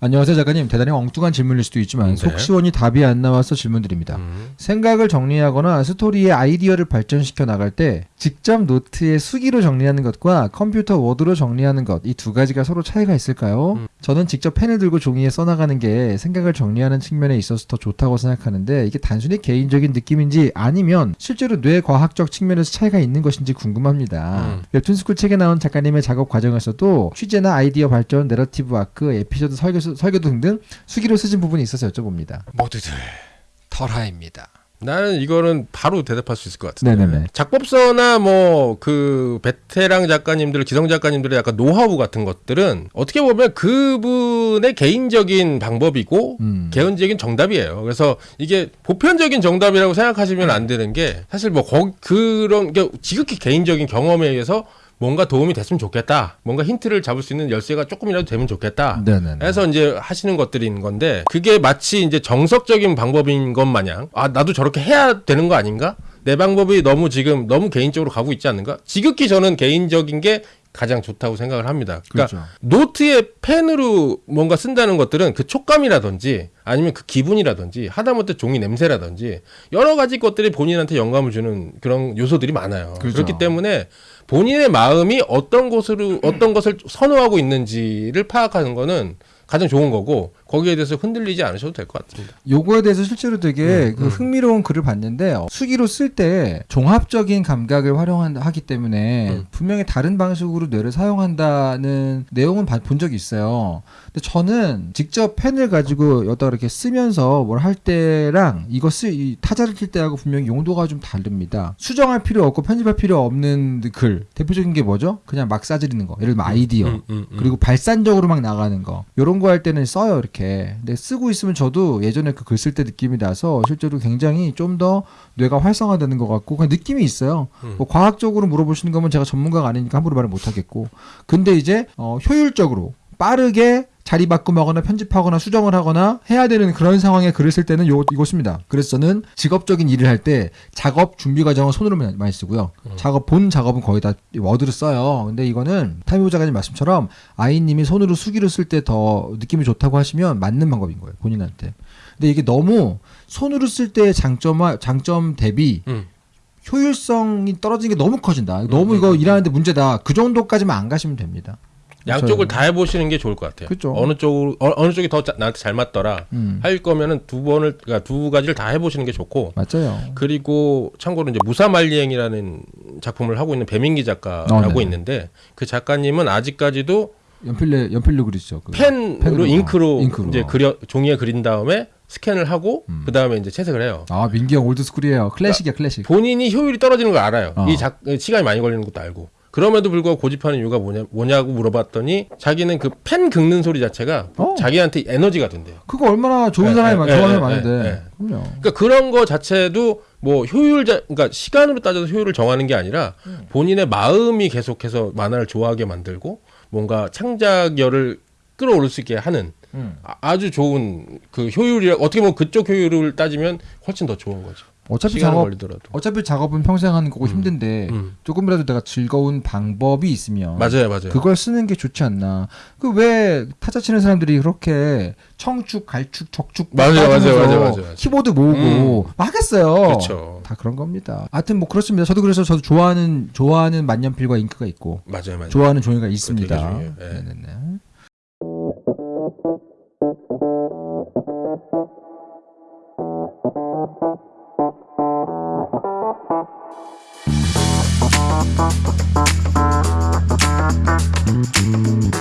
안녕하세요 작가님. 대단히 엉뚱한 질문일 수도 있지만 네. 속 시원히 답이 안 나와서 질문드립니다. 음. 생각을 정리하거나 스토리의 아이디어를 발전시켜 나갈 때 직접 노트에 수기로 정리하는 것과 컴퓨터 워드로 정리하는 것 이 두 가지가 서로 차이가 있을까요? 음. 저는 직접 펜을 들고 종이에 써나가는 게 생각을 정리하는 측면에 있어서 더 좋다고 생각하는데 이게 단순히 개인적인 느낌인지 아니면 실제로 뇌과학적 측면에서 차이가 있는 것인지 궁금합니다. 음. 웹툰스쿨 책에 나온 작가님의 작업 과정에서도 취재나 아이디어 발전, narrative arc, 에피소드 설계, 설계도 등등 수기로 쓰신 부분이 있어서 여쭤봅니다. 모두들 털하입니다. 나는 이거는 바로 대답할 수 있을 것 같은데. 네네네. 작법서나 뭐 그 베테랑 작가님들, 기성 작가님들의 약간 노하우 같은 것들은 어떻게 보면 그분의 개인적인 방법이고 음. 개인적인 정답이에요. 그래서 이게 보편적인 정답이라고 생각하시면 안 되는 게 사실 뭐 거, 그런 게 지극히 개인적인 경험에 의해서 뭔가 도움이 됐으면 좋겠다. 뭔가 힌트를 잡을 수 있는 열쇠가 조금이라도 되면 좋겠다. 네네네. 해서 이제 하시는 것들인 건데 그게 마치 이제 정석적인 방법인 것 마냥 아 나도 저렇게 해야 되는 거 아닌가? 내 방법이 너무 지금 너무 개인적으로 가고 있지 않는가? 지극히 저는 개인적인 게 가장 좋다고 생각을 합니다. 그러니까 그렇죠. 노트에 펜으로 뭔가 쓴다는 것들은 그 촉감이라든지 아니면 그 기분이라든지 하다못해 종이 냄새라든지 여러 가지 것들이 본인한테 영감을 주는 그런 요소들이 많아요. 그렇죠. 그렇기 때문에 본인의 마음이 어떤 곳으로 어떤 것을 선호하고 있는지를 파악하는 거는 가장 좋은 거고 거기에 대해서 흔들리지 않으셔도 될 것 같습니다. 요거에 대해서 실제로 되게 음, 그 음. 흥미로운 글을 봤는데 어, 수기로 쓸 때 종합적인 감각을 활용하기 때문에 음. 분명히 다른 방식으로 뇌를 사용한다는 내용은 봐- 본 적이 있어요. 근데 저는 직접 펜을 가지고 여기다 이렇게 쓰면서 뭘 할 때랑 이거 쓰이 타자를 칠 때하고 분명히 용도가 좀 다릅니다. 수정할 필요 없고 편집할 필요 없는 글 대표적인 게 뭐죠? 그냥 막 싸지르는 거. 예를 들면 아이디어. 음, 음, 음. 그리고 발산적으로 막 나가는 거 요런 거 할 때는 써요 이렇게 근데 쓰고 있으면 저도 예전에 그 글 쓸 때 느낌이 나서 실제로 굉장히 좀 더 뇌가 활성화되는 것 같고 그냥 느낌이 있어요. 음. 뭐 과학적으로 물어보시는 거면 제가 전문가가 아니니까 함부로 말을 못 하겠고. 근데 이제 어, 효율적으로 빠르게 자리 바꾸거나 편집하거나 수정을 하거나 해야 되는 그런 상황에 글을 쓸 때는 요 이것입니다. 그래서 저는 직업적인 일을 할 때 작업 준비 과정은 손으로 많이 쓰고요. 작업 본 작업은 거의 다 워드로 써요. 근데 이거는 타이밍 작가님 말씀처럼 아이님이 손으로 수기로 쓸 때 더 느낌이 좋다고 하시면 맞는 방법인 거예요. 본인한테. 근데 이게 너무 손으로 쓸 때의 장점과 장점 대비 음. 효율성이 떨어지는 게 너무 커진다. 너무 이거 일하는데 문제다. 그 정도까지만 안 가시면 됩니다. 양쪽을 다 해보시는 게 좋을 것 같아요. 그쵸. 어느 쪽으로 어, 느 쪽이 더 자- 나한테 잘 맞더라 음. 할 거면은 두 번을 그러니까 두 가지를 다 해보시는 게 좋고 맞아요. 그리고 참고로 이제 무사말리행이라는 작품을 하고 있는 배민기 작가라고 어, 네. 있는데 그 작가님은 아직까지도 연필로 연필로 그리죠. 그 펜으로 펜으로, 잉크로, 잉크로. 이제 그려 종이에 그린 다음에 스캔을 하고 음. 그 다음에 이제 채색을 해요. 아 민기 형 old school이에요. 클래식이야 클래식. 본인이 효율이 떨어지는 걸 알아요. 어. 이 작, 시간이 많이 걸리는 것도 알고. 그럼에도 불구하고 고집하는 이유가 뭐냐, 뭐냐 고 물어봤더니 자기는 그 펜 긁는 소리 자체가 어. 자기한테 에너지가 된대요. 그거 얼마나 좋은 예, 사람이 예, 많, 예, 좋아하는 예, 많은데. 예. 그럼요. 그러니까 그런 거 자체도 뭐 효율자, 그러니까 시간으로 따져서 효율을 정하는 게 아니라 음. 본인의 마음이 계속해서 만화를 좋아하게 만들고 뭔가 창작열을 끌어올릴 수 있게 하는 음. 아- 아주 좋은 그 효율이 어떻게 보면 그쪽 효율을 따지면 훨씬 더 좋은 거죠. 어차피 작업 걸리더라도. 어차피 작업은 평생 하는 거고 힘든데 음. 조금이라도 내가 즐거운 방법이 있으면 맞아요, 맞아요. 그걸 쓰는 게 좋지 않나. 그 왜 타자 치는 사람들이 그렇게 청축, 갈축, 적축 맞아요, 맞아요, 맞아요, 맞아요. 키보드 모으고 막 하겠어요. 그렇죠. 다 그런 겁니다. 하여튼 뭐 그렇습니다. 저도 그래서 저도 좋아하는 좋아하는 만년필과 잉크가 있고 맞아요, 맞아요. 좋아하는 종이가 있습니다. 중요해요. 예. 네네 네. Mm-hmm.